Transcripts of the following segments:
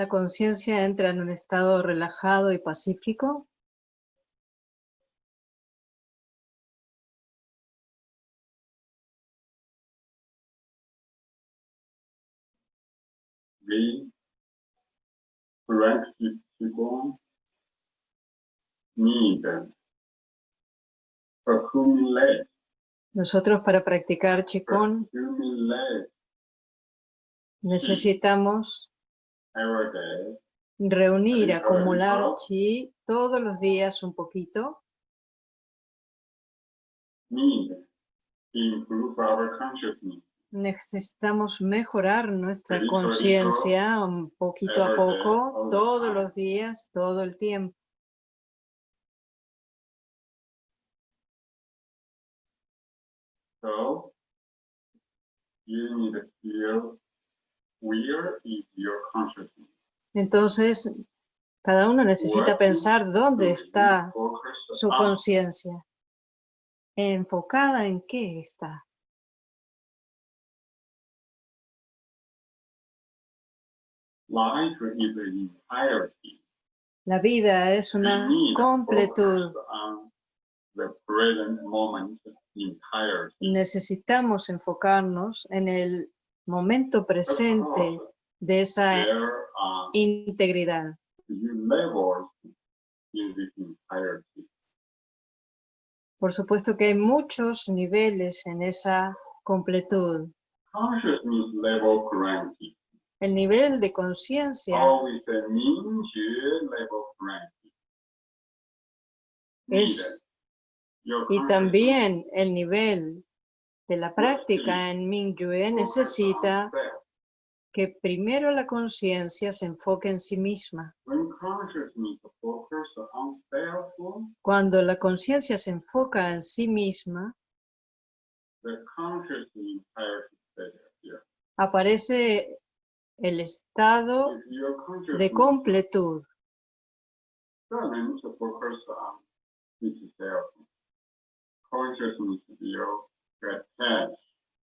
La conciencia entra en un estado relajado y pacífico. Need accumulate, Nosotros para practicar accumulate necesitamos reunir, acumular chi todos los días un poquito. Necesitamos mejorar nuestra conciencia un poquito a poco, todos los días, todo el tiempo. So you need to feel where is your consciousness. Entonces, cada uno necesita pensar dónde está su on. conciencia. ¿Enfocada en qué está? La vida es una completud. Necesitamos enfocarnos en el momento presente de esa integridad. Por supuesto que hay muchos niveles en esa completud. El nivel de conciencia es, y también el nivel de la práctica en Mingyue necesita que primero la conciencia se enfoque en sí misma. Cuando la conciencia se enfoca en sí misma, aparece el estado de completud.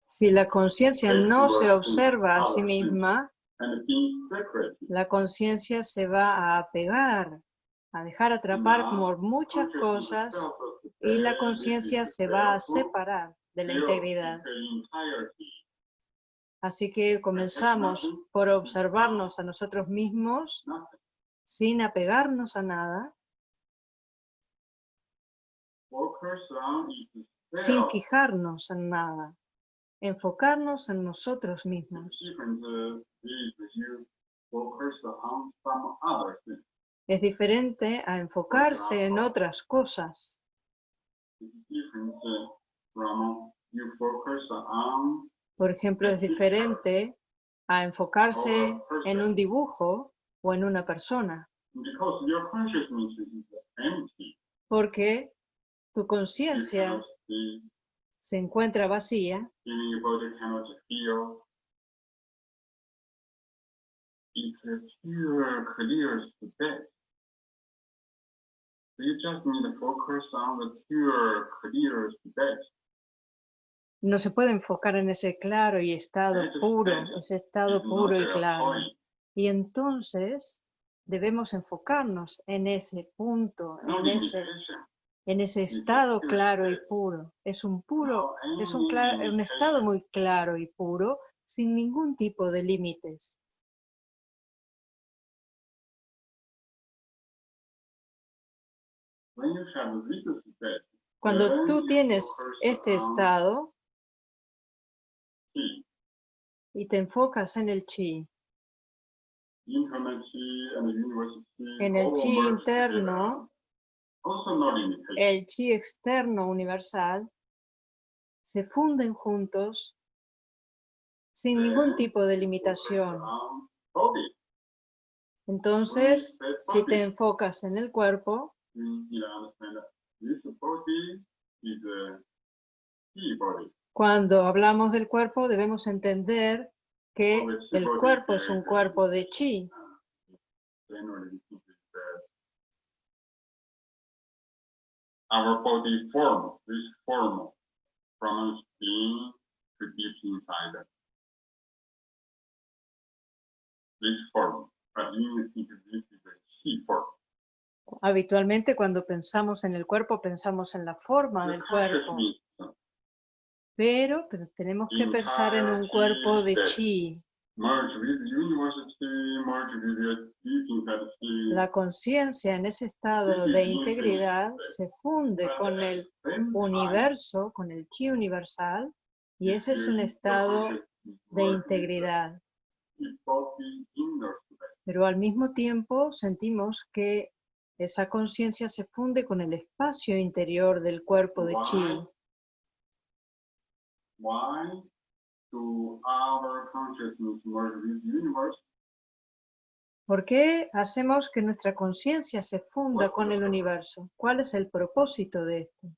Si la conciencia no se observa a sí misma, la conciencia se va a apegar, a dejar atrapar por muchas cosas y la conciencia se va a separar de la integridad. Así que comenzamos por observarnos a nosotros mismos sin apegarnos a nada, sin fijarnos en nada, enfocarnos en nosotros mismos. Es diferente a enfocarse en otras cosas. Por ejemplo, es diferente a enfocarse en un dibujo o en una persona, porque tu conciencia se encuentra vacía pure. You just need to focus on the pure, no se puede enfocar en ese claro y estado puro, ese estado puro y claro. Y entonces debemos enfocarnos en ese punto, en ese. En ese estado claro y puro. Es un puro, No es un, estado muy claro y puro, sin ningún tipo de límites. Cuando tú tienes este estado y te enfocas en el chi, en el chi interno, together. Also no limitation. El chi externo universal, se funden juntos sin ningún tipo de limitación. Entonces, si te enfocas en el cuerpo, cuando hablamos del cuerpo debemos entender que el cuerpo es un cuerpo de chi. Our body form, this form from skin to deep inside. This form but think this is a key for. Habitualmente cuando pensamos en el cuerpo, pensamos en la forma del cuerpo, pero, pero tenemos que pensar en un cuerpo de chi. That La conciencia en ese estado de integridad se funde con el universo, con el chi universal, y ese es un estado de integridad. Pero al mismo tiempo sentimos que esa conciencia se funde con el espacio interior del cuerpo de chi. Why do our consciousness merge with the universe? ¿Por qué hacemos que nuestra conciencia se funda con el universo? ¿Cuál es el propósito de esto?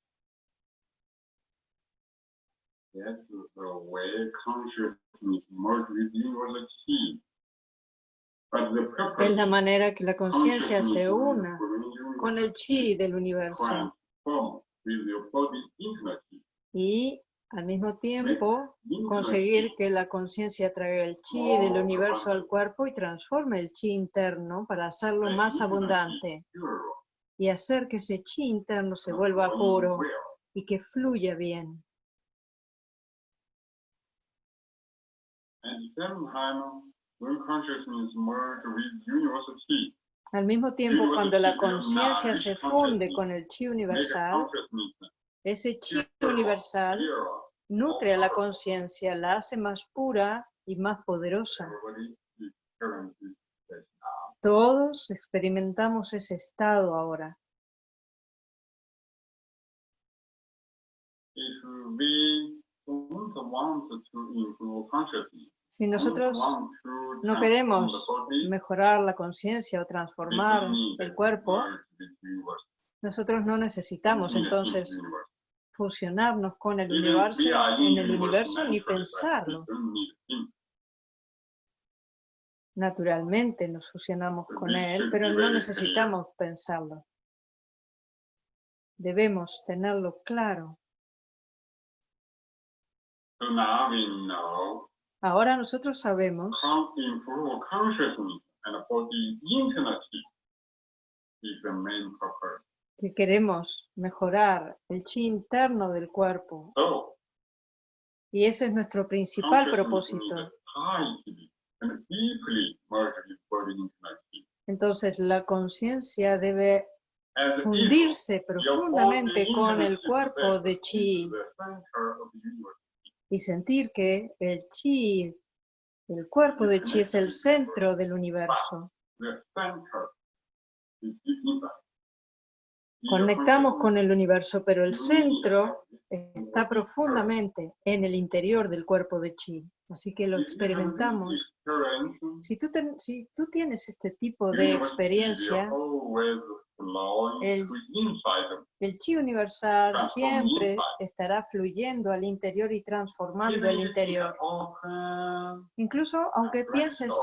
Yes, the way consciousness merge with the universe is key. But the purpose Es la manera que la conciencia se una con el chi del universo y al mismo tiempo conseguir que la conciencia traiga el chi del universo al cuerpo y transforme el chi interno para hacerlo más abundante y hacer que ese chi interno se vuelva puro y que fluya bien. Al mismo tiempo, cuando la conciencia se funde con el chi universal, ese chi universal. Nutre a la conciencia, la hace más pura y más poderosa. Todos experimentamos ese estado ahora. Si nosotros no queremos mejorar la conciencia o transformar el cuerpo, nosotros no necesitamos entonces. Fusionarnos con el universo, en el universo ni pensarlo. Naturalmente nos fusionamos con él, pero no necesitamos pensarlo. Debemos tenerlo claro. Ahora nosotros sabemos is the main purpose. Que queremos mejorar el chi interno del cuerpo. So y ese es nuestro principal propósito. Entonces la conciencia debe fundirse profundamente con el cuerpo de chi. y sentir que el chi, el cuerpo de chi es el centro del universo. Conectamos con el universo, pero el centro está profundamente en el interior del cuerpo de chi. Así que lo experimentamos. Si tú, tienes este tipo de experiencia, El- chi universal siempre estará fluyendo al interior y transformando el interior. Incluso aunque pienses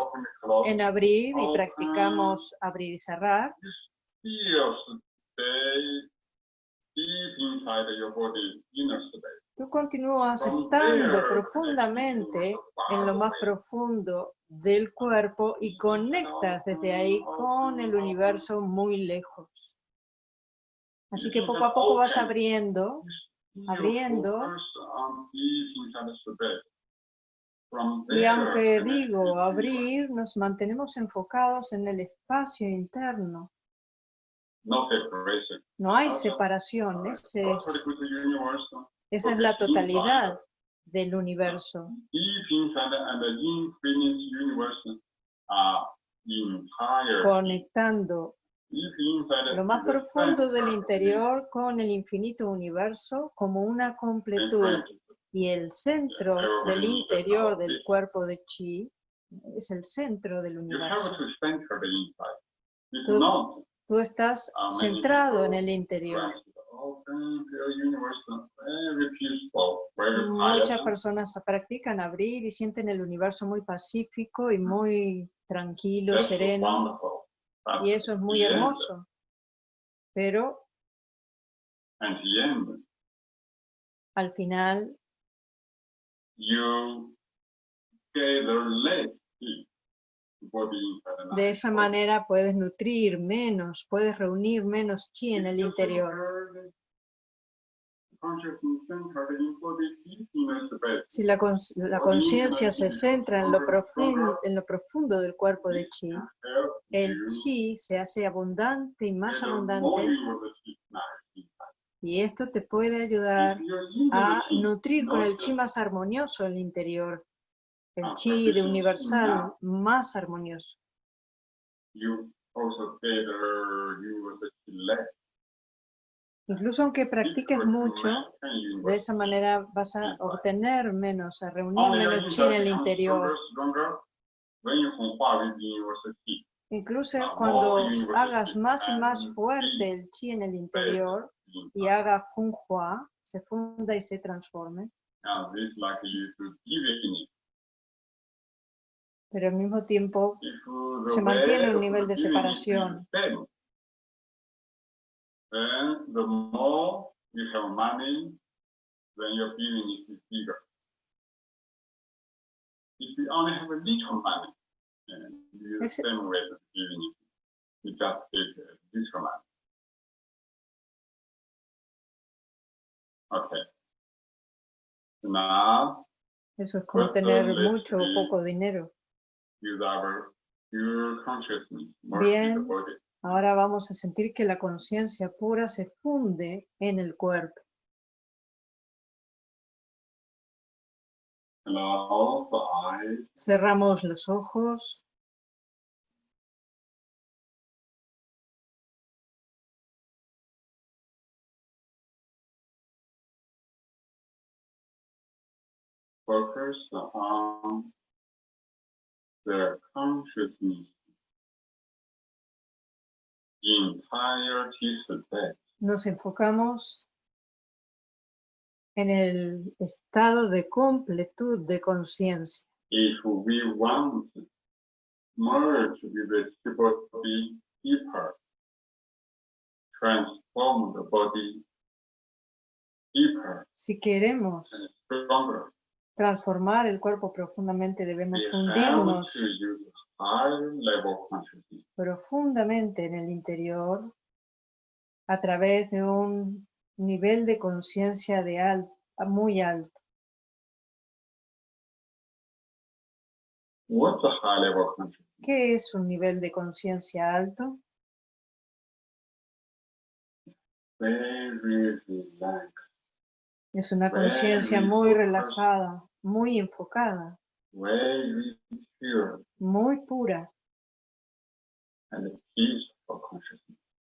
en abrir y practicamos abrir y cerrar, stay deep inside your body, inner space. tú continúas estando profundamente en lo más profundo del cuerpo y conectas desde ahí con el universo muy lejos. Así que poco a poco vas abriendo Abriendo. From y aunque digo abrir, nos mantenemos enfocados en el espacio interno. No hay separación, es- esa es la totalidad del universo. entire. conectando lo más profundo del interior con el infinito universo como una completud. y el centro del interior del cuerpo de chi es el centro del universo. Tú- Tú estás centrado en el interior. Muchas personas practican abrir y sienten el universo muy pacífico y muy tranquilo, sereno, y eso es muy hermoso. Pero al final you gather less heat, body inside and De esa manera puedes nutrir menos, puedes reunir menos chi en el interior. Si la, conciencia se centra en lo, profundo del cuerpo de chi, el chi se hace abundante y más abundante y esto te puede ayudar a nutrir con el chi más armonioso el interior, el Ah, chi de universal más armonioso. Incluso aunque practiques mucho, de esa manera vas a obtener menos, a reunir menos chi en el interior. Incluso cuando hagas más y más fuerte el chi en el interior in y haga Hua, se funda y se transforme, pero al mismo tiempo Se mantiene un nivel of de separación. is same, Then the more you have money, then your divinity is bigger. If you only have a little money, and you use Ese- the same way as divinity, you just take a little money. Okay. Now eso es como tener mucho o poco dinero. Bien. Ahora vamos a sentir que la conciencia pura se funde en el cuerpo. Cerramos los ojos. Focus on the consciousness entirety state. Nos enfocamos en el estado de completud de conciencia. If we want merge with the body deeper, transform the body deeper Si queremos and stronger, transformar el cuerpo profundamente, debemos fundirnos profundamente en el interior a través de un nivel de conciencia de al- muy alto. ¿Qué es un nivel de conciencia alto? Very relaxed, Es una conciencia muy relajada, muy enfocada, muy pura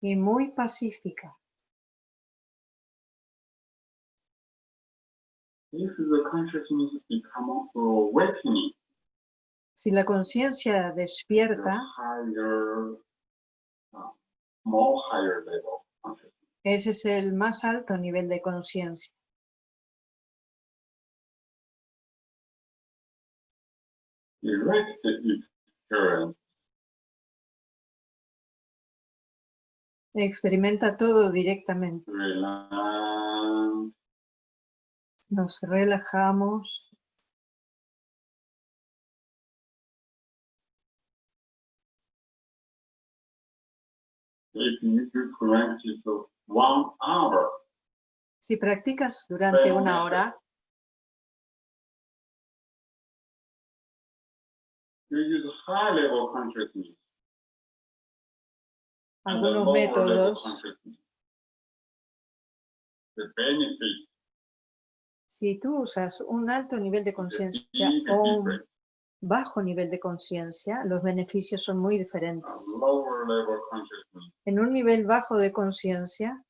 y muy pacífica. Si la conciencia despierta, consciousness. ese es el más alto nivel de conciencia. Experimenta todo directamente. relax, Nos relajamos, Si practicas durante una hora, algunos métodos, si tú usas un alto nivel de conciencia o un bajo nivel de conciencia, los beneficios son muy diferentes. En un nivel bajo de conciencia,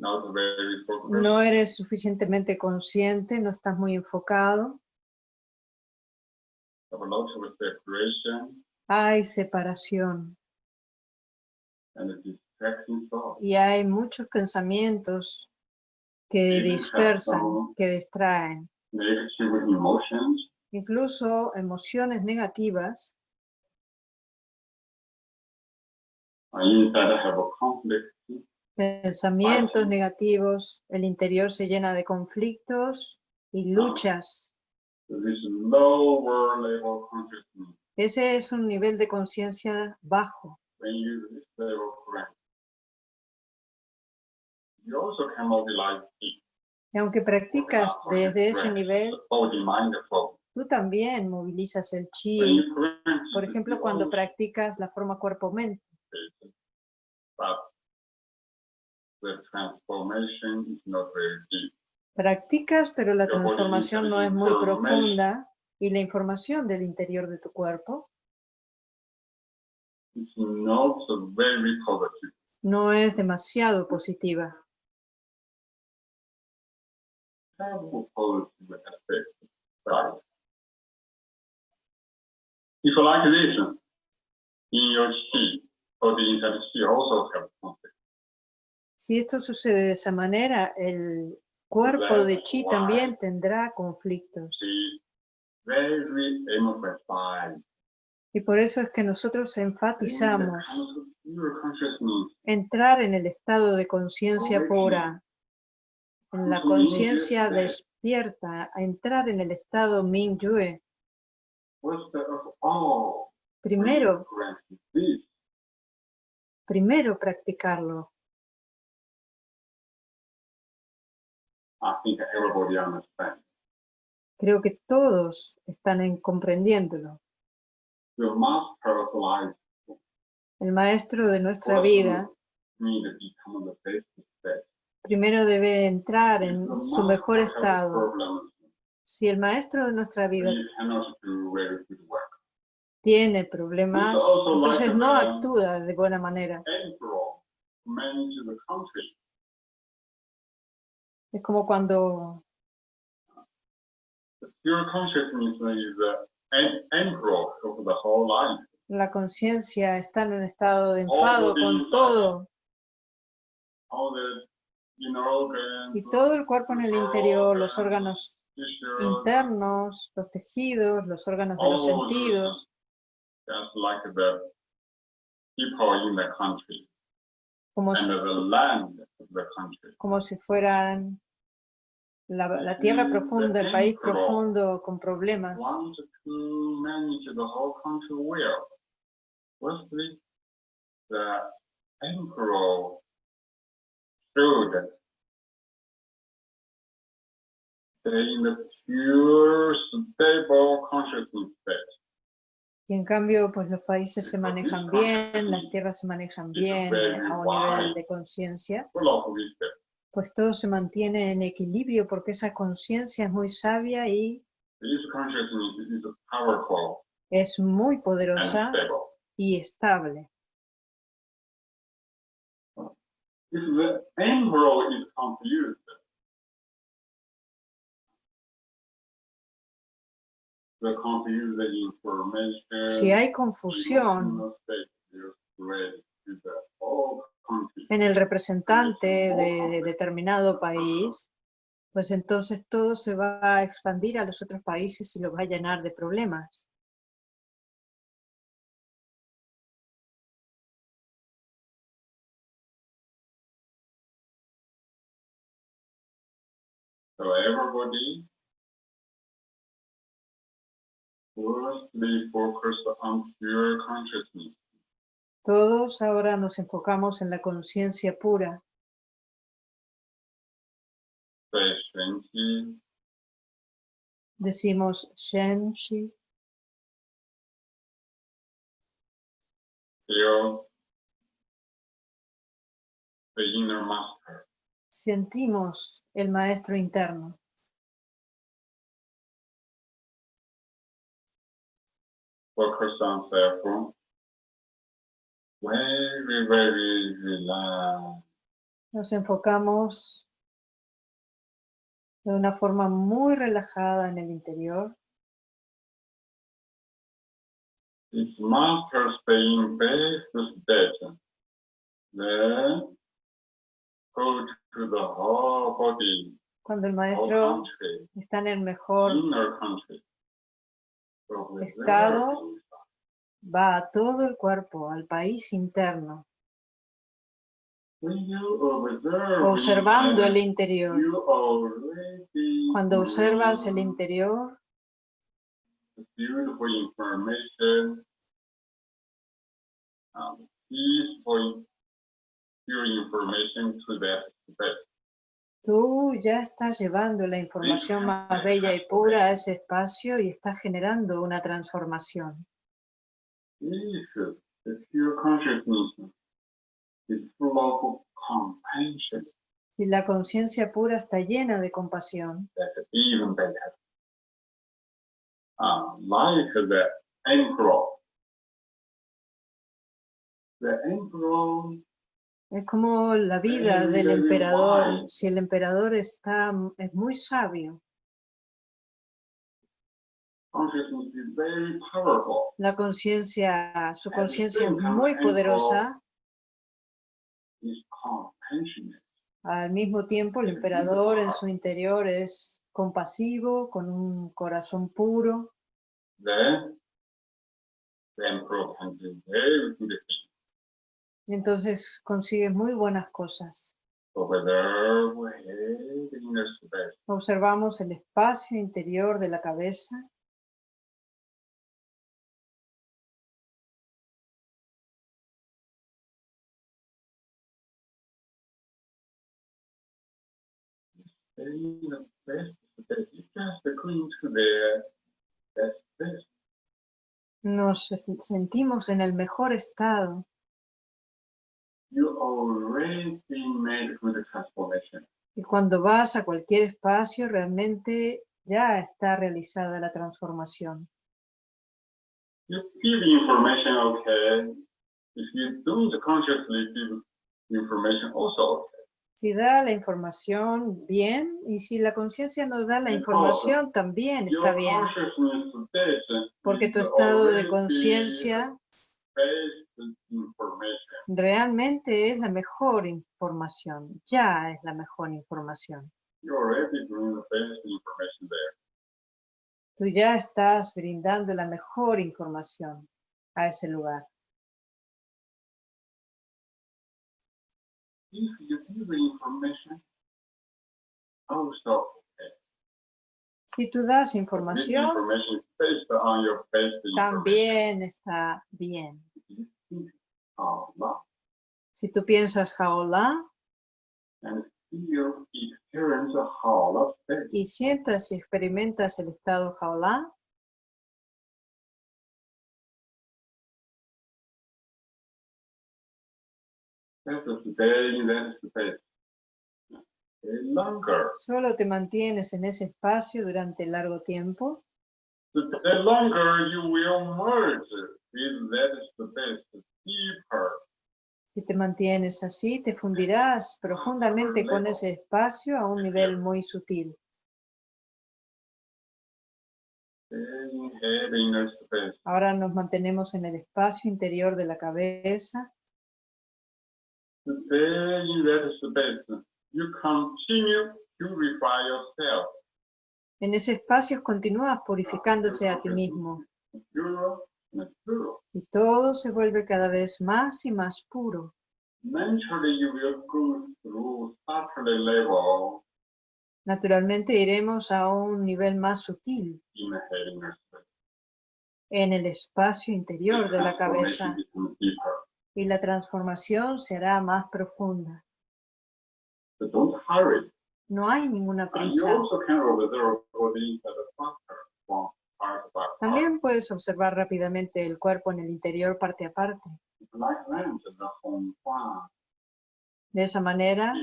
not very no eres suficientemente consciente, no estás muy enfocado, have a lot of separation. Hay separación. And y hay muchos pensamientos que Even dispersan, que distraen, emotions, incluso emociones negativas. And inside have a conflict, pensamientos negativos, el interior se llena de conflictos y luchas. Ese es un nivel de conciencia bajo. Y aunque practicas desde ese nivel, tú también movilizas el chi. Por ejemplo, cuando practicas la forma cuerpo-mente. The transformation is not very deep. Practicas, pero la transformación no es muy profunda y la información del interior de tu cuerpo It's not very positive. no es demasiado positiva. If like this, in your chi, or the inside chi also have conflict. Si esto sucede de esa manera, el cuerpo de chi también tendrá conflictos. Y por eso es que nosotros enfatizamos entrar en el estado de conciencia pura, en la conciencia despierta, a entrar en el estado Mingyue. Primero, primero practicarlo. I think everybody understands. Creo que todos están en comprendiéndolo. El maestro de nuestra vida primero debe entrar en su mejor estado. Si el maestro de nuestra vida tiene problemas, entonces no actúa de buena manera. Es como cuando Your consciousness is the emperor of the whole life. la conciencia está en un estado de enfado con todo. All the inner organs, y todo el cuerpo en el interior, los órganos internos, los tejidos, los órganos de los sentidos, como si, como si fueran la, la tierra profunda, el país profundo con problemas. In the pure, stable consciousness. Y en cambio, pues los países se manejan bien, las tierras se manejan bien a un nivel de conciencia, pues todo se mantiene en equilibrio porque esa conciencia es muy sabia y es muy poderosa y estable. If the emperor is confused, Si hay confusión en el representante de determinado país, pues entonces todo se va a expandir a los otros países y los va a llenar de problemas. So everybody Todos ahora nos enfocamos en la conciencia pura. Decimos Shen Shi, feel the inner master. sentimos el maestro interno. Focus on self. Very, very relaxed. Nos enfocamos de una forma muy relajada en el interior. Then go to the whole body, Cuando el maestro está en el mejor, inner country. So with Estado. va a todo el cuerpo, al país interno, observando el interior. Cuando observas el interior, Tú ya estás llevando la información más bella y pura a ese espacio y estás generando una transformación. Si la conciencia pura está llena de compasión. Uh, the emperor. Es como la vida del emperador. Si el emperador está, es muy sabio, la conciencia, su conciencia es muy poderosa, al mismo tiempo el emperador en su interior es compasivo, con un corazón puro, entonces consigue muy buenas cosas. Observamos el espacio interior de la cabeza, nos sentimos en el mejor estado. You already made good transformation. Y cuando vas a cualquier espacio, realmente ya está realizada la transformación. You give information, okay. If you don't consciously give information, also okay. Si da la información, bien. Y si la conciencia nos da la información, también está bien. Porque tu estado de conciencia. Realmente es la mejor información. Ya es la mejor información. You already bring the best information there. Tú ya estás brindando la mejor información a ese lugar. If you give the information, also okay. Si tú das This información, information is based on your best information. también está bien. Si tú piensas jaola y sientas y experimentas el estado jaola, solo te mantienes en ese espacio durante largo tiempo, The longer you will merge with that space deeper. si te mantienes así, te fundirás profundamente con ese espacio a un nivel muy sutil. Ahora nos mantenemos en el espacio interior de la cabeza. You continue to purify yourself. En ese espacio continúas purificándose a ti mismo y todo se vuelve cada vez más y más puro. Naturalmente iremos a un nivel más sutil en el espacio interior de la cabeza y la transformación será más profunda. No hay ninguna prisa. También puedes observar rápidamente el cuerpo en el interior parte a parte. De esa manera.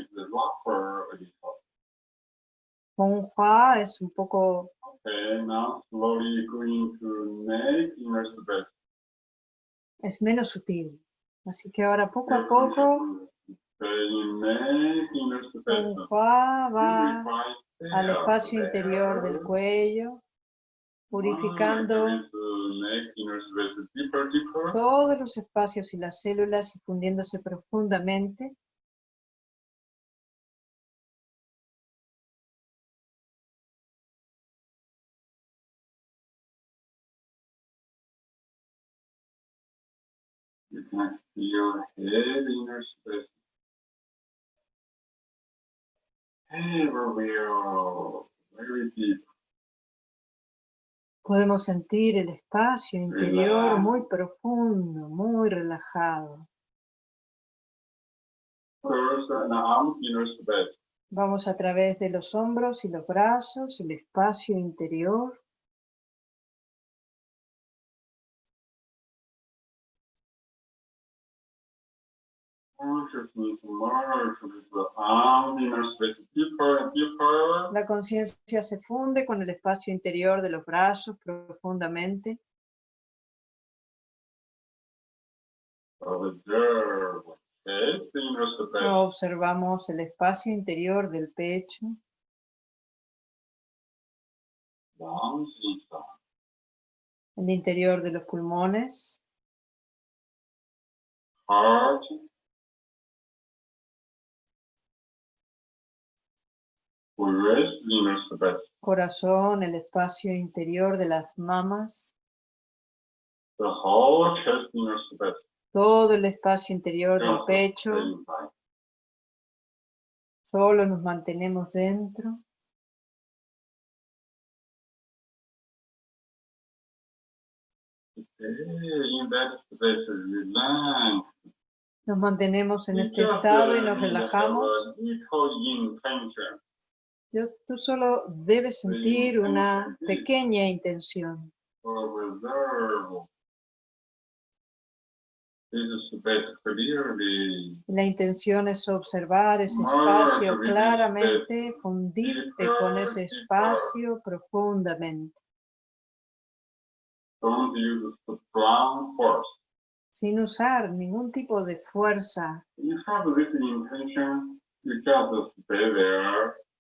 Hong Hua es un poco, es menos sutil. Así que ahora poco a poco, Hua al espacio interior del cuello, purificando todos los espacios y las células y fundiéndose profundamente. You can feel Podemos sentir el espacio interior muy profundo, muy relajado. Space. Vamos a través de los hombros y los brazos, el espacio interior. La conciencia se funde con el espacio interior de los brazos profundamente. Space. Observamos el espacio interior del pecho, el interior de los pulmones, Heart. Corazón, el espacio interior de las mamas, The whole chest inner space. todo el espacio interior del pecho. Solo nos mantenemos dentro. Nos mantenemos en este estado y nos relajamos. Yo- Tú solo debes sentir una pequeña intención. La intención es observar ese espacio claramente, fundirte con ese espacio profundamente, sin usar ningún tipo de fuerza.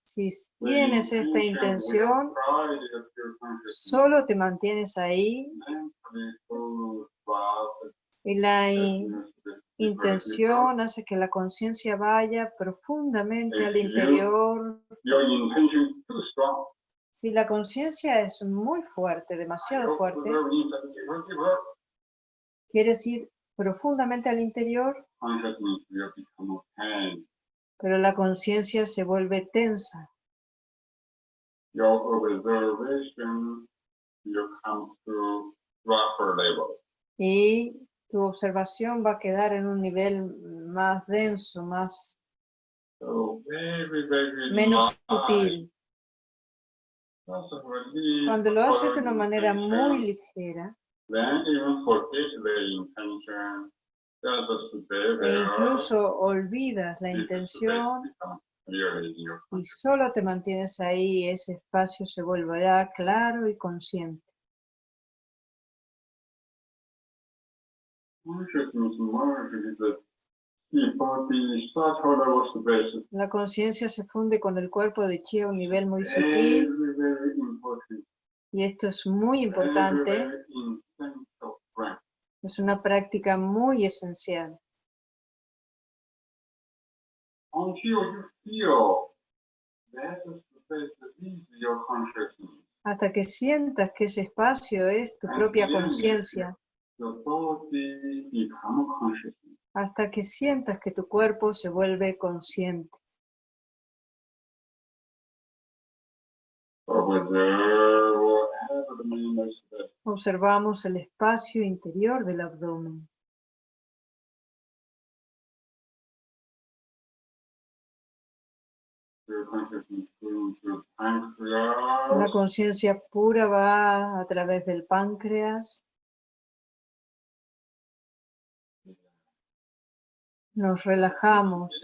Si The tienes esta intención, solo te mantienes ahí y la intención hace que la conciencia vaya profundamente al interior. Too strong. Si la conciencia es muy fuerte, demasiado fuerte, quieres ir profundamente al interior, Pero la conciencia se vuelve tensa. Your observation will come to rougher level. y tu observación va a quedar en un nivel más denso, más So very, very menos sutil. Cuando lo haces de una manera muy ligera Then even forget the intention. E incluso olvidas la intención y solo te mantienes ahí, ese espacio se volverá claro y consciente. La conciencia se funde con el cuerpo de chi a un nivel muy sutil. y esto es muy importante. Es una práctica muy esencial. Hasta que sientas que ese espacio es tu propia conciencia, hasta que sientas que tu cuerpo se vuelve consciente. Observamos el espacio interior del abdomen. La conciencia pura va a través del páncreas. Nos relajamos,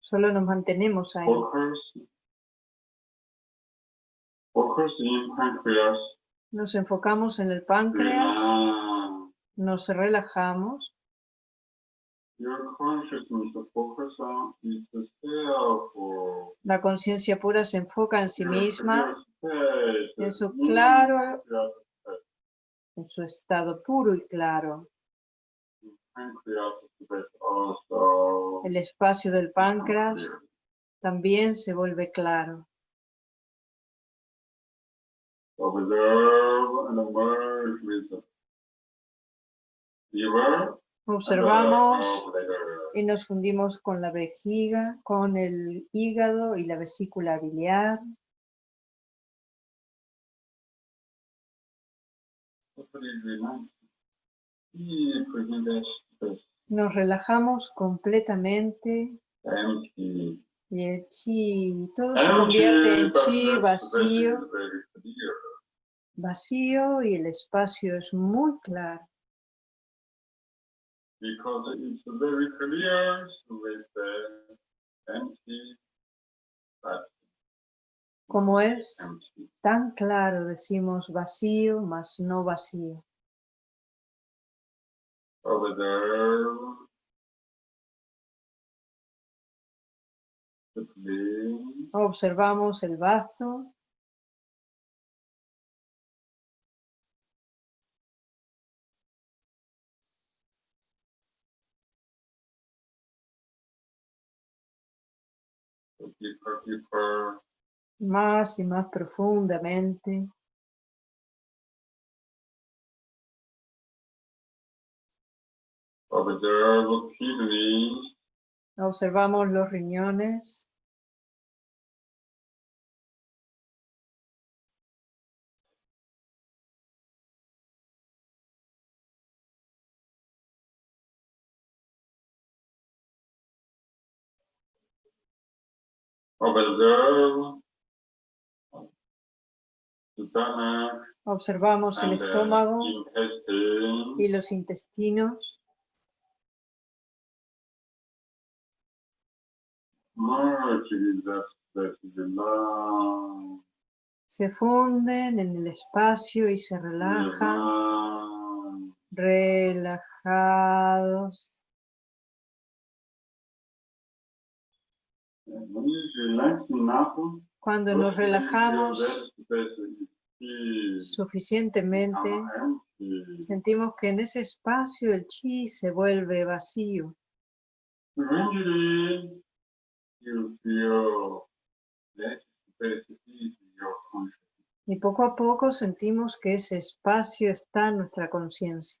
solo nos mantenemos ahí. Nos enfocamos en el páncreas, nos relajamos. La conciencia pura se enfoca en sí misma, en su claro- en su estado puro y claro. El espacio del páncreas también se vuelve claro. Observe and merge with the liver. Observamos y nos fundimos con la vejiga, con el hígado y la vesícula biliar. Nos relajamos completamente y el chi, todo se convierte en chi vacío, space is very clear. Vacío y el espacio es muy claro. Because it's very clear with the empty, Como es tan claro, decimos vacío más no vacío. Over there, Observamos el bazo, deeper, deeper, más y más profundamente. over there, the kidneys, Observamos los riñones, observamos el estómago y los intestinos. Se funden en el espacio y se relajan, relajados. Cuando nos relajamos suficientemente, sentimos que en ese espacio el chi se vuelve vacío. Y poco a poco sentimos que ese espacio está en nuestra conciencia.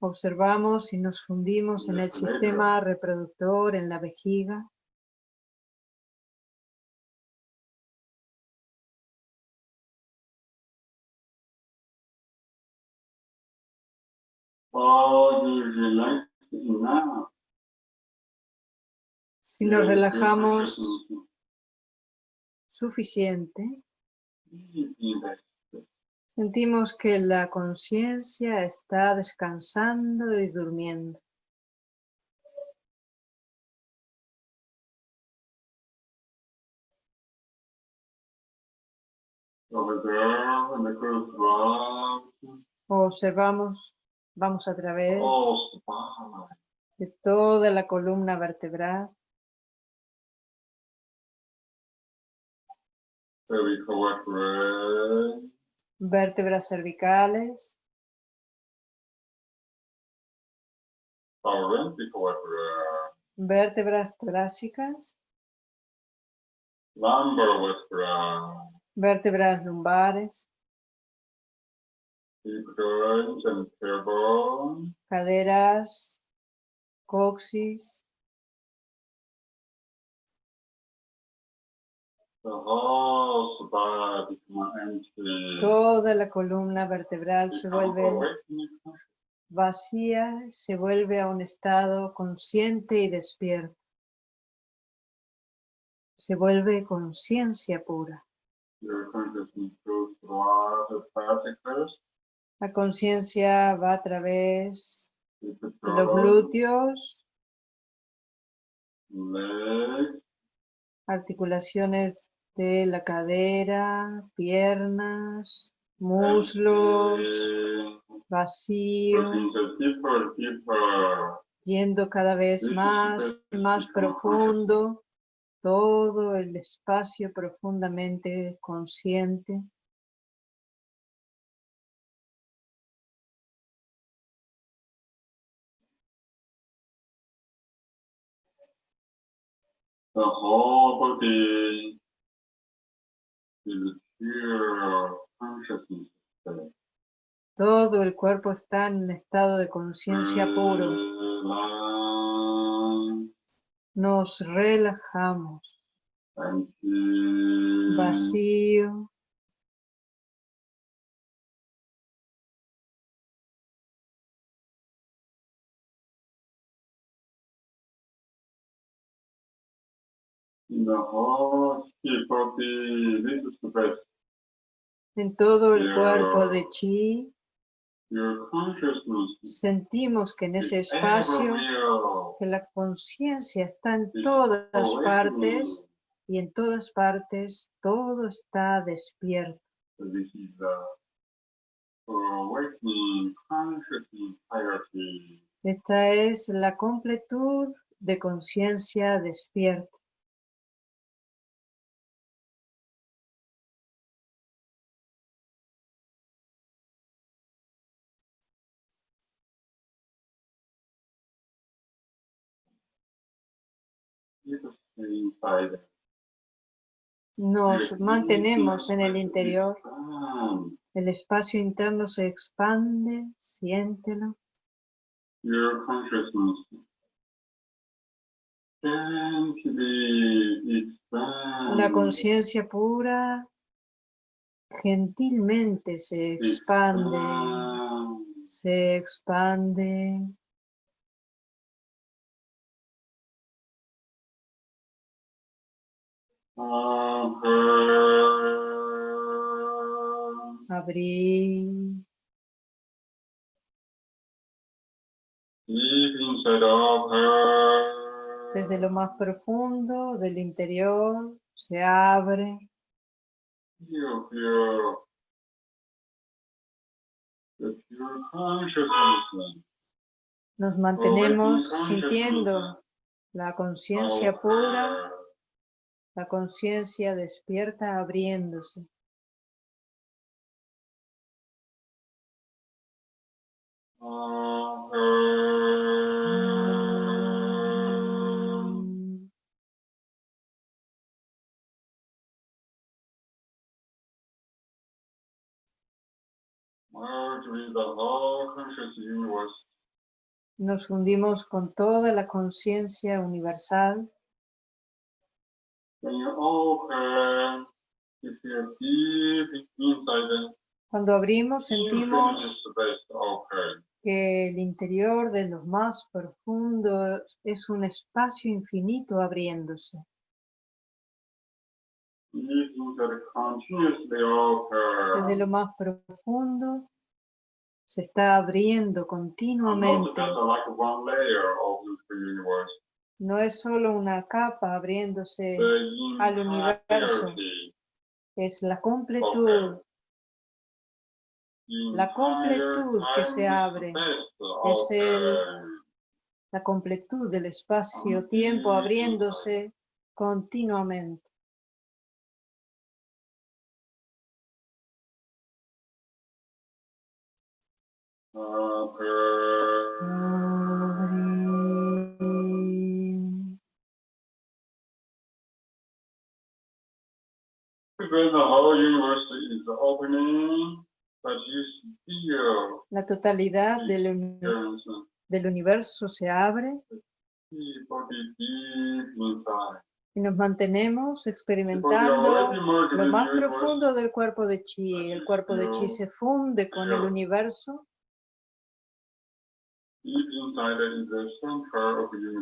Observamos y nos fundimos en el sistema reproductor, en la vejiga. Si nos relajamos suficiente, is in that space. Sentimos que la conciencia está descansando y durmiendo. Observamos, vamos a través de toda la columna vertebral, vértebras cervicales, vertebrae, vértebras torácicas, vértebras lumbares, caderas, coxis, toda la columna vertebral se vuelve vacía, se vuelve a un estado consciente y despierto. Se vuelve conciencia pura. La conciencia va a través de los glúteos, articulaciones de la cadera, piernas, muslos, vacío, yendo cada vez más más profundo, todo el espacio profundamente consciente. Todo el cuerpo está en estado de conciencia puro. Relax Nos relajamos. Vacío. En todo el cuerpo de chi sentimos que en ese espacio, que la conciencia está en todas partes y en todas partes todo está despierto. This is the awakening consciousness hierarchy. Esta es la completud de conciencia despierta. Nos mantenemos en el interior. El espacio interno se expande, siéntelo. Your consciousness. La conciencia pura gentilmente se expande, se expande. Abrir, desde lo más profundo del interior, se abre. Nos mantenemos sintiendo la conciencia pura. La conciencia despierta abriéndose. Nos fundimos con toda la conciencia universal. Cuando abrimos sentimos que el interior de lo más profundo es un espacio infinito abriéndose. Desde lo más profundo se está abriendo continuamente. No es solo una capa abriéndose, al universo. es la completud, La completud que se abre. Es el- la completud del espacio-tiempo abriéndose continuamente. La totalidad del, uni- experience del universo se abre. Y nos mantenemos experimentando lo más profundo del cuerpo de chi. El cuerpo de chi se funde con el universo,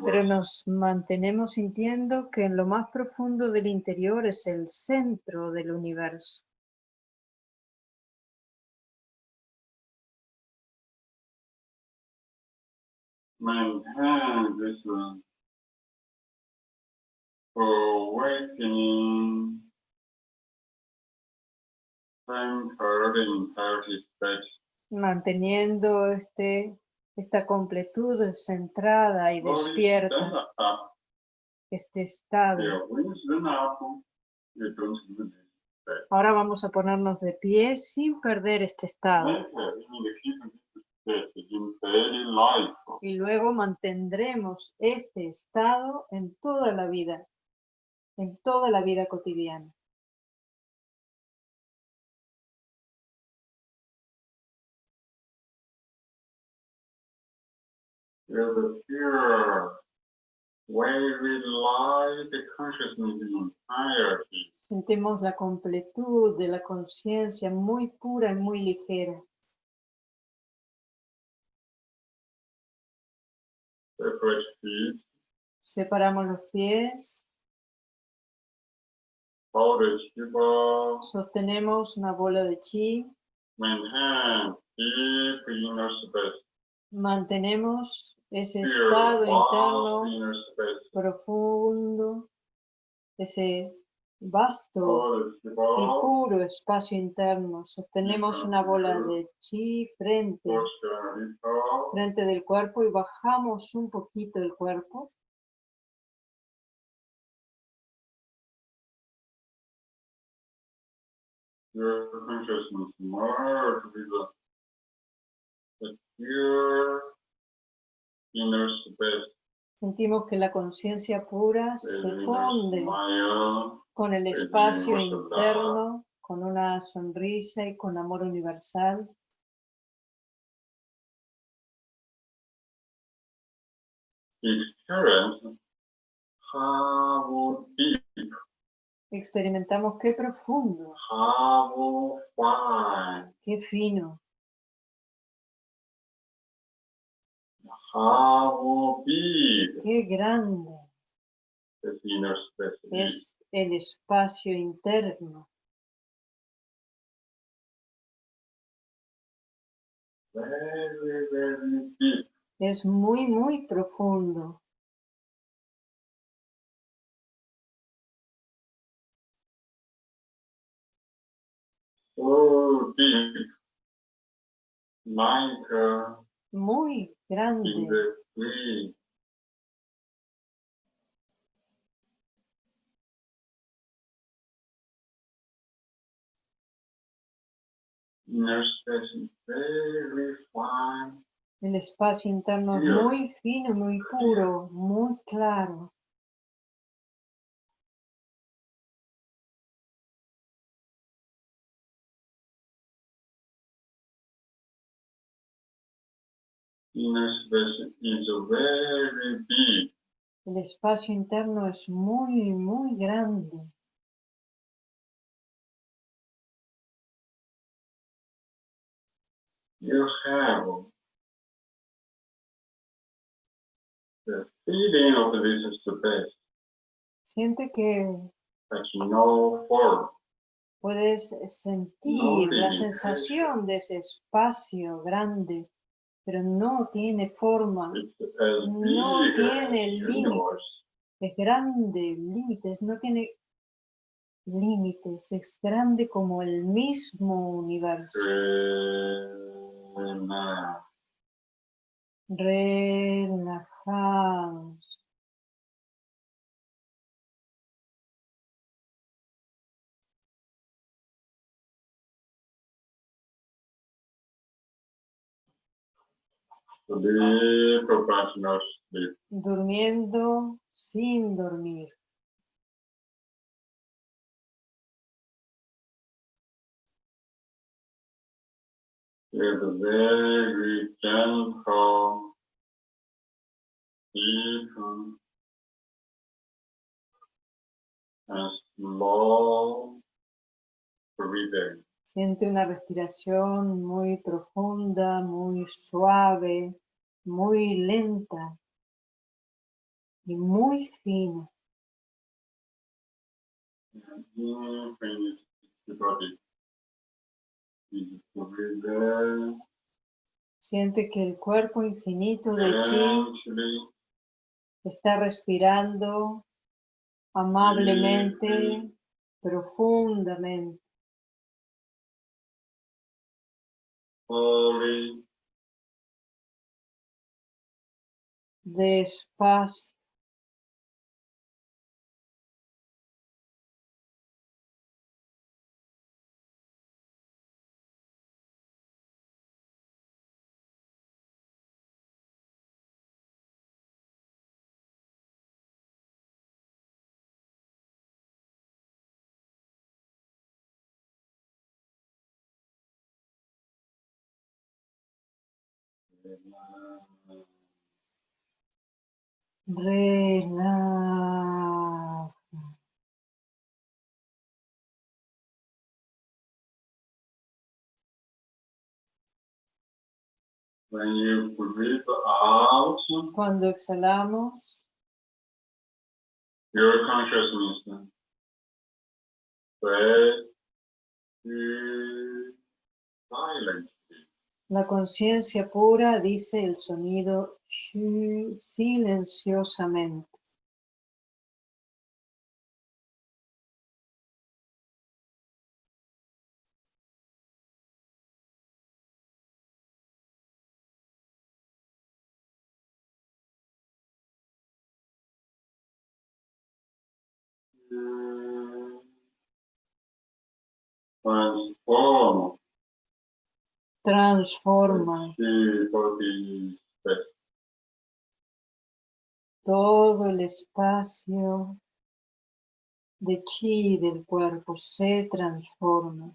pero nos mantenemos sintiendo que en lo más profundo del interior es el centro del universo. Manteniendo este, esta completud centrada y despierta, este estado. Ahora vamos a ponernos de pie sin perder este estado life. y luego mantendremos este estado en toda la vida. en toda la vida cotidiana. Feel the pure, very light consciousness in entirety. Sentimos la completud de la conciencia muy pura y muy ligera. Separate feet, Separamos los pies, sostenemos una bola de chi, mantenemos ese estado interno profundo, ese vasto Hold the y puro espacio interno. Sostenemos una bola de chi frente, frente del cuerpo y bajamos un poquito el cuerpo. your consciousness merge with the, the pure inner space. Sentimos que la conciencia pura se funde con el espacio interno, con una sonrisa y con amor universal. Experimentamos qué profundo, qué fino, how big qué grande this inner space is. es el espacio interno. Very, very deep. Es muy, muy profundo. So deep. Like uh, Muy grande. El espacio interno es muy fino, muy puro, muy claro. El espacio interno es muy, muy grande. You have the feeling of this space, Siente que no form. puedes sentir la límites. sensación de ese espacio grande, pero no tiene forma, No tiene límites. es grande, límites, no tiene límites, es grande como el mismo universo. Relax. Sleep, professional sleep. durmiendo sin dormir. It's very gentle, deep, and slow breathing. Siente una respiración muy profunda, muy suave, muy lenta y muy fina. Siente que el cuerpo infinito in. de chi está respirando amablemente, profundamente, slowly, despacio. Relaja. When you breathe out, Cuando exhalamos, your consciousness to silence. La conciencia pura dice el sonido silenciosamente. Transforma todo el espacio de chi del cuerpo, se transforma.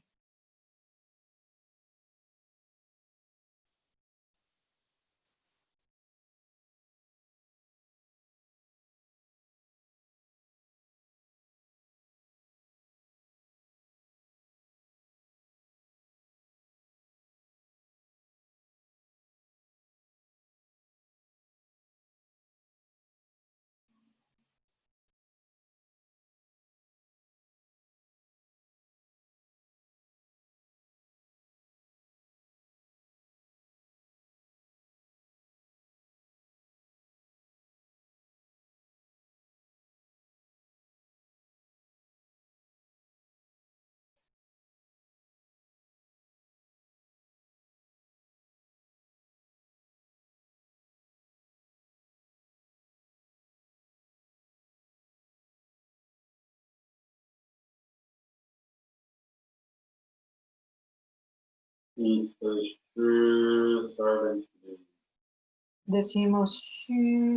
Decimos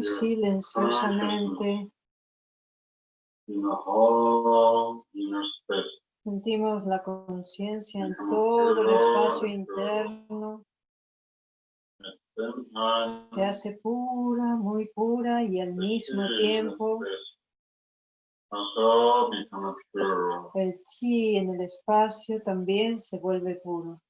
silenciosamente, sentimos la conciencia en todo el espacio interno, se hace pura, muy pura y al mismo tiempo el chi en el espacio también se vuelve puro.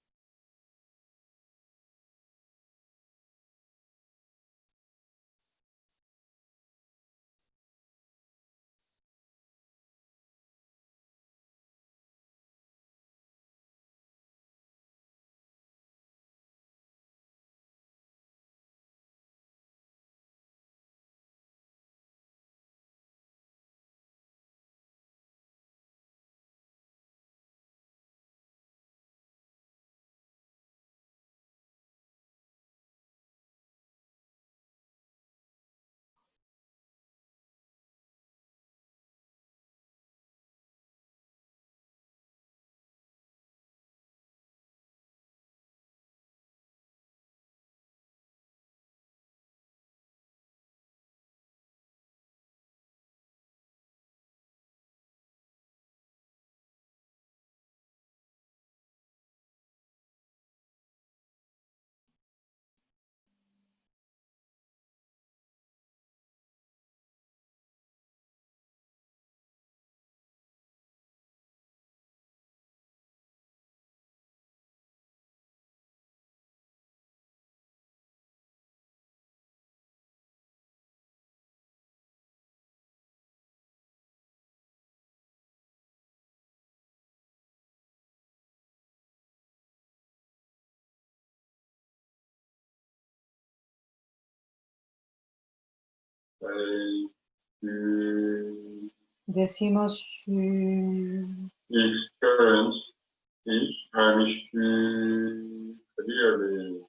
Decimos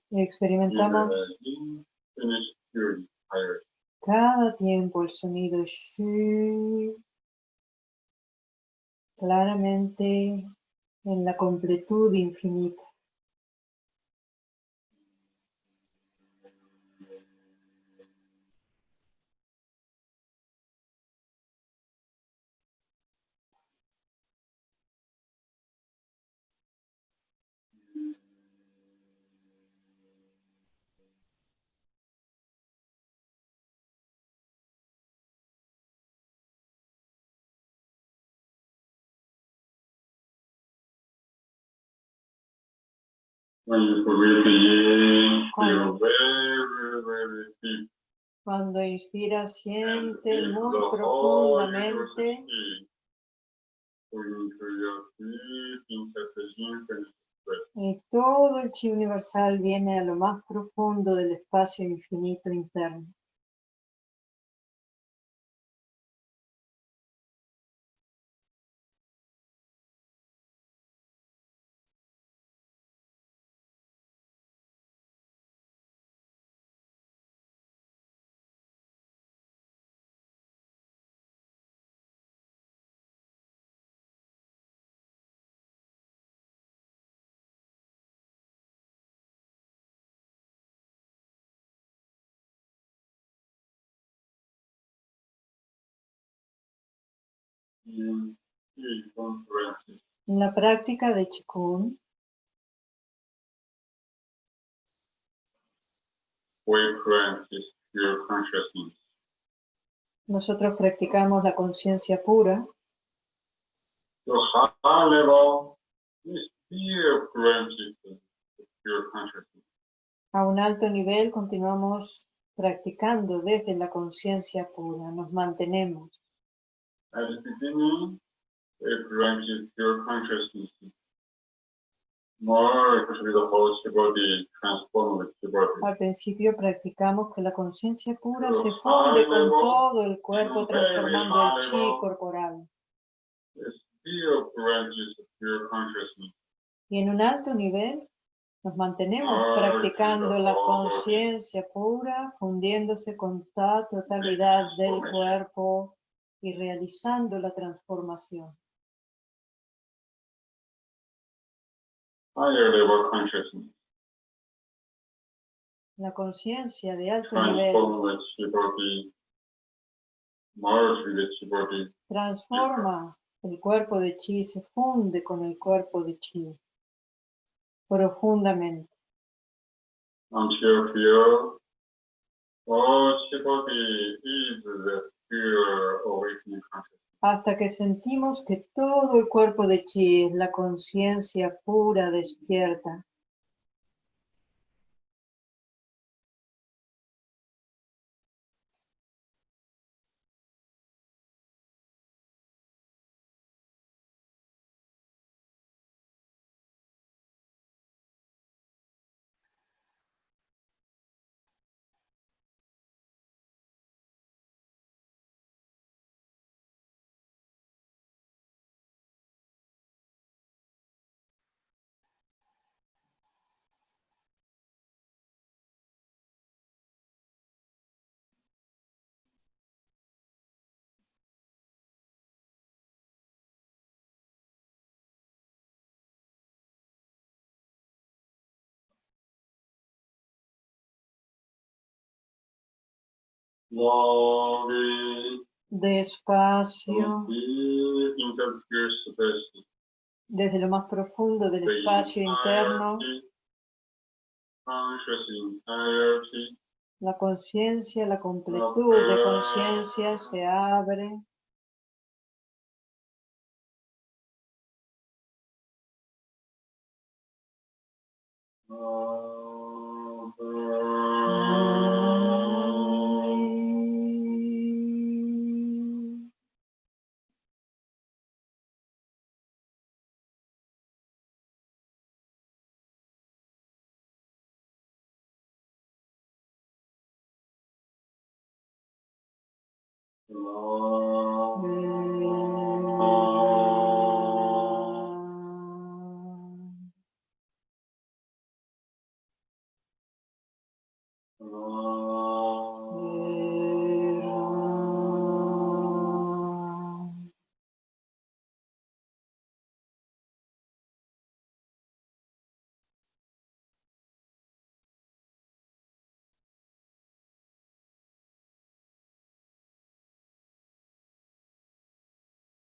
y experimentamos cada tiempo el sonido claramente en la completud infinita. Cuando- inspiras, siente And muy whole profundamente. y todo el chi universal viene a lo más profundo del espacio infinito interno. En la práctica de Qigong, nosotros practicamos la conciencia pura. A un alto nivel continuamos practicando desde la conciencia pura, nos mantenemos. At the beginning, we practice pure consciousness. More especially the whole body transformed with body. Al principio practicamos que la conciencia pura se funde con todo el cuerpo transformando el chi corporal. Pure consciousness. Y en un alto nivel nos mantenemos practicando la conciencia pura, fundiéndose con la totalidad del cuerpo y realizando la transformación. Higher level consciousness La conciencia de alto nivel transforma el cuerpo de chi, se funde con el cuerpo de chi profundamente. until feel all is the. Hasta que sentimos que todo el cuerpo de chi la conciencia pura despierta. Despacio, desde lo más profundo del espacio interno, la conciencia, la completud de conciencia se abre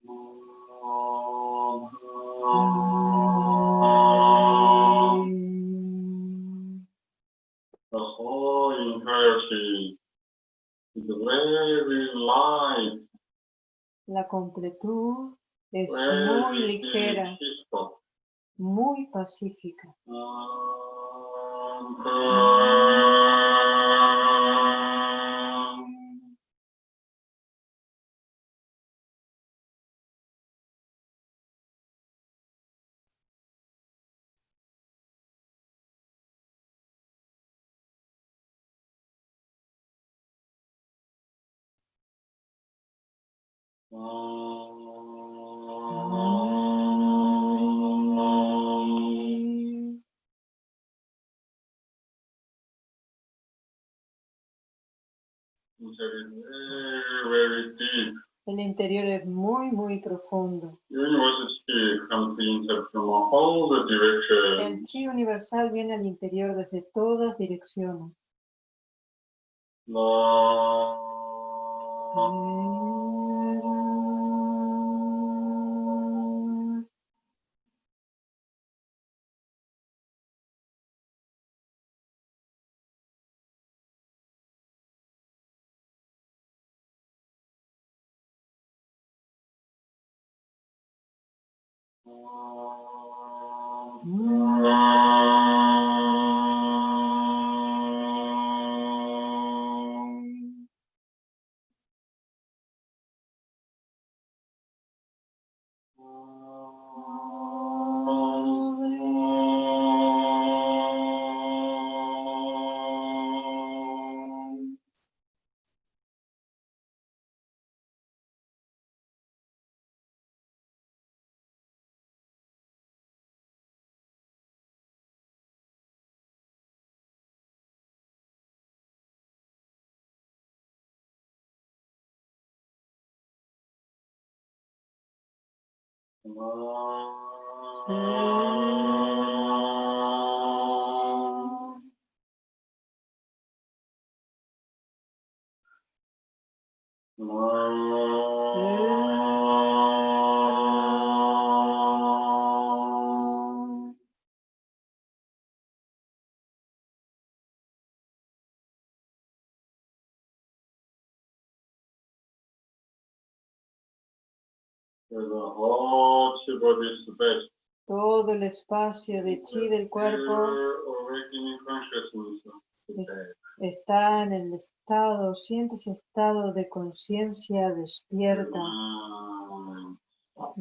The whole entirety is very light, La completud es very muy ligera, muy pacífica. Ah, interior es muy, muy profundo. Directions. El chi universal viene al interior desde todas direcciones. Mm. The Todo el espacio de chi del cuerpo. Es- está en el estado, siente ese estado de conciencia despierta,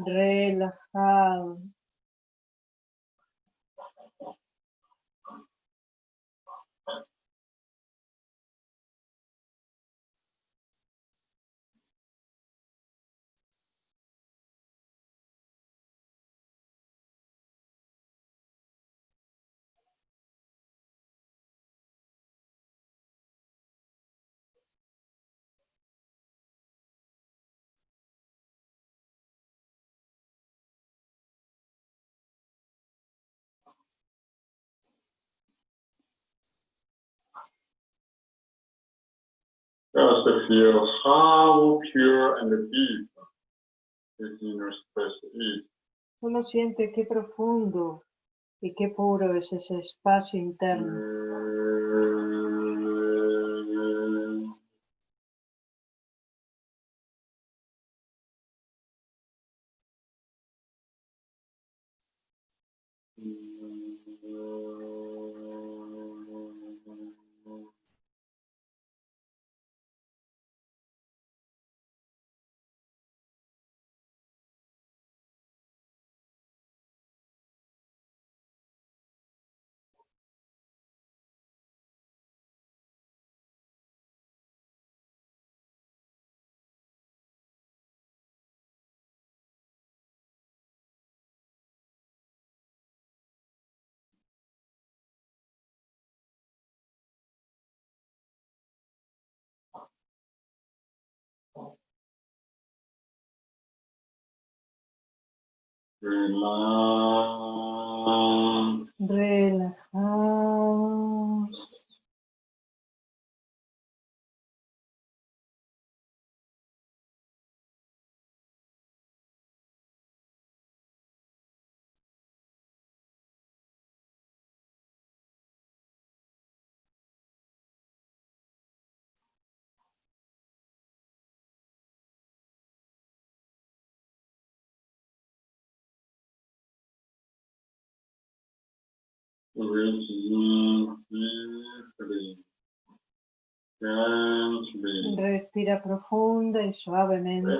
relajado. Just feel how pure and deep this inner space is. Solo siente qué profundo y qué puro es ese espacio interno. Mm. Relax. Respira profunda y suavemente.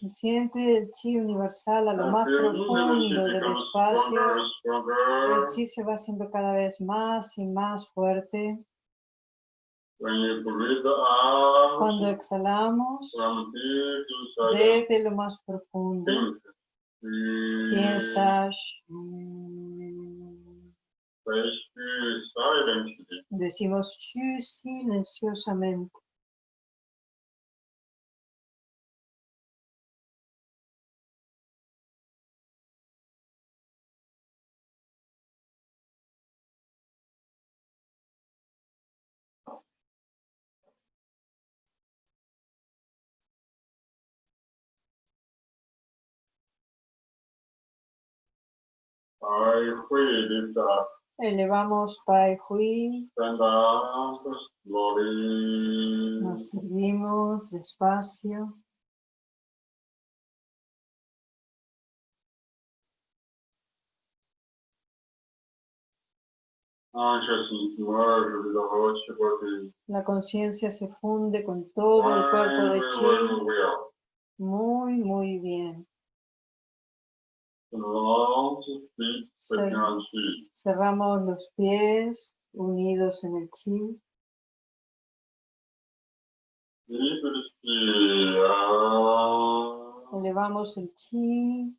Y Siente el chi universal a lo más profundo del espacio. El chi se va haciendo cada vez más y más fuerte. Cuando exhalamos desde lo más profundo, think. Breathe. piensa "Shh". Say "Shh" silently. Decimos silenciosamente. Elevamos Pai Hui, slowly. nos servimos despacio. La conciencia se funde con todo el cuerpo de chi. Muy, muy bien. Cerramos los pies unidos en el chi. Elevamos el chi.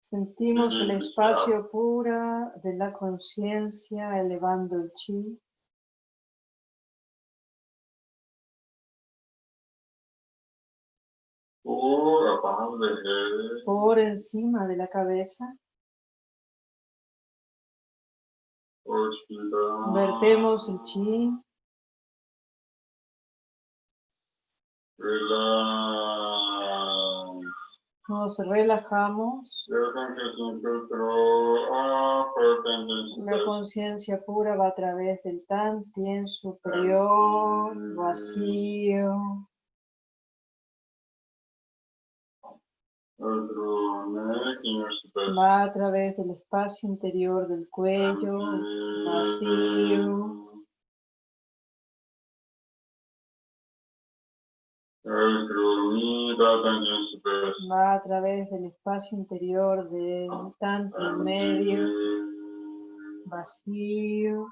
Sentimos el espacio pura de la conciencia elevando el chi. Por encima de la cabeza. Vertemos el chi. Nos relajamos. La conciencia pura va a través del tantien superior, vacío, va a través del espacio interior del cuello, vacío, va a través del espacio interior del tantien medio, vacío,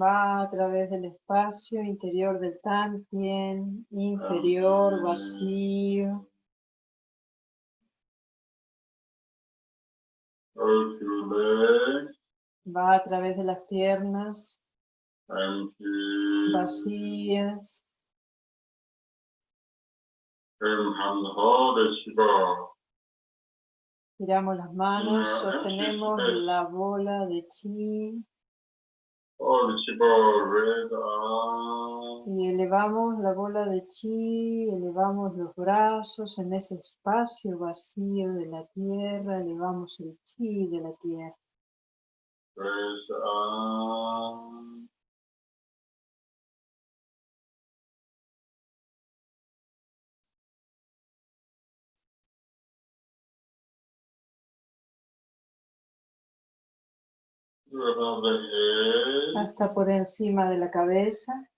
va a través del espacio interior del tantien inferior, vacío, va a través de las piernas. Vacías, Giramos las manos, sostenemos la bola de chi. Y elevamos la bola de chi, elevamos los brazos en ese espacio vacío de la tierra, elevamos el chi de la tierra. Hasta por encima de la cabeza,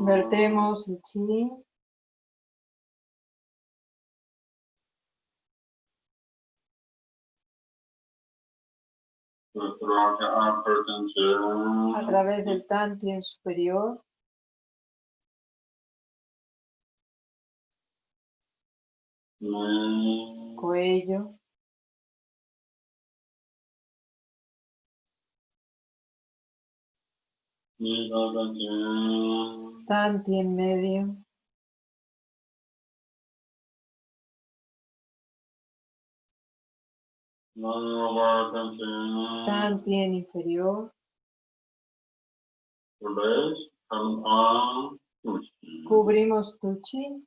vertemos el chi, a través del tantien superior, cuello, tension. tantien medio, tension. tantien inferior. Cubrimos tu chi.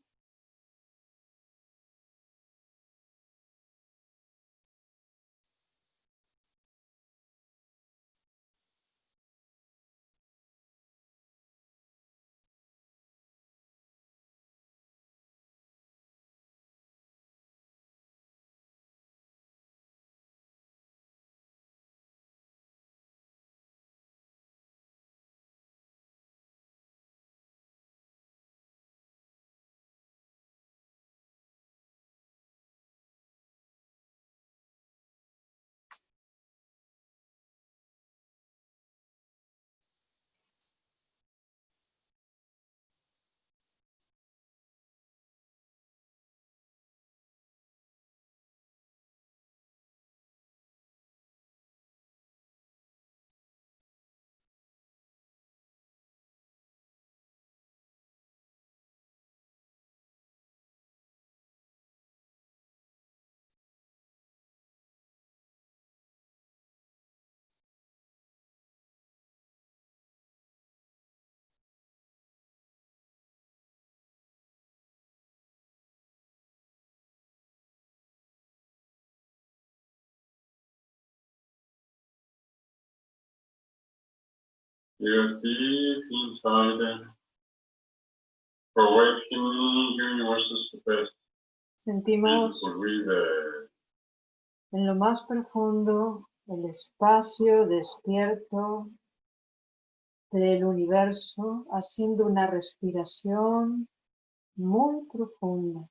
Sentimos en lo más profundo el espacio despierto del universo haciendo una respiración muy profunda.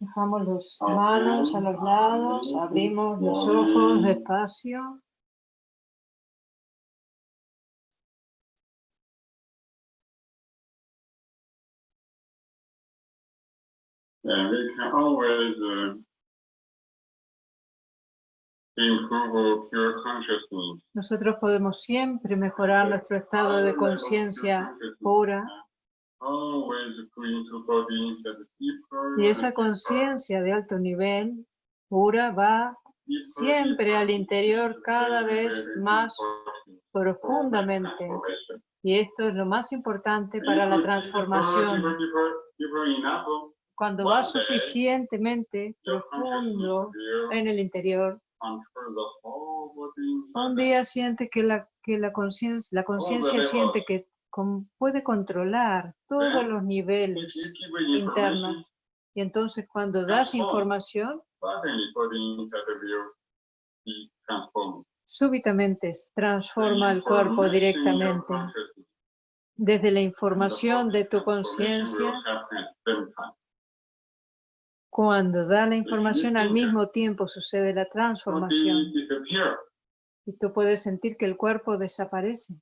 Dejamos las manos a los lados, abrimos los ojos despacio. And we can always uh. Nosotros podemos siempre mejorar nuestro estado de conciencia pura y esa conciencia de alto nivel pura va siempre al interior cada vez más profundamente. Y esto es lo más importante para la transformación. Cuando va suficientemente profundo en el interior, un día siente que la, que la conciencia la conciencia siente que con- puede controlar todos los niveles internos. Y entonces cuando das información, súbitamente transforma el cuerpo directamente. Desde la información de tu conciencia, cuando da la información al mismo tiempo sucede la transformación. Y tú puedes sentir que el cuerpo desaparece.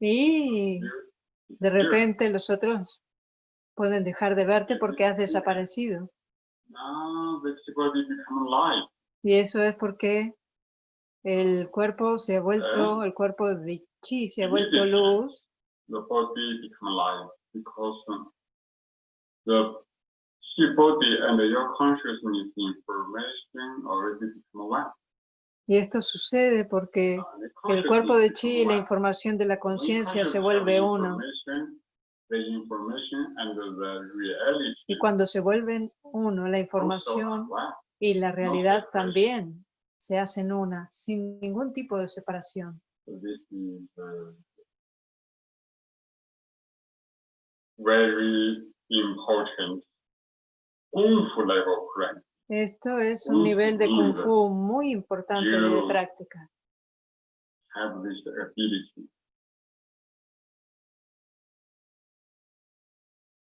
Y de repente los otros pueden dejar de verte porque has desaparecido. Y eso es porque el cuerpo se ha vuelto, el cuerpo de chi se ha vuelto luz Because um, the chi body and your consciousness information already become one. y esto sucede porque el cuerpo de chi y la información de la conciencia se vuelve uno. Y cuando se vuelven uno, la información y la realidad también se hacen una, sin ningún tipo de separación. Very important Kung Fu level practice. Esto es un nivel de Kung. Fu muy importante de práctica. Have this ability.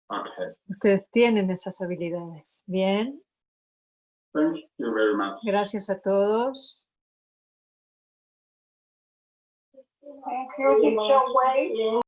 Okay, Ustedes tienen esas habilidades. Bien, thank you very much. gracias a todos. Thank you, Wei.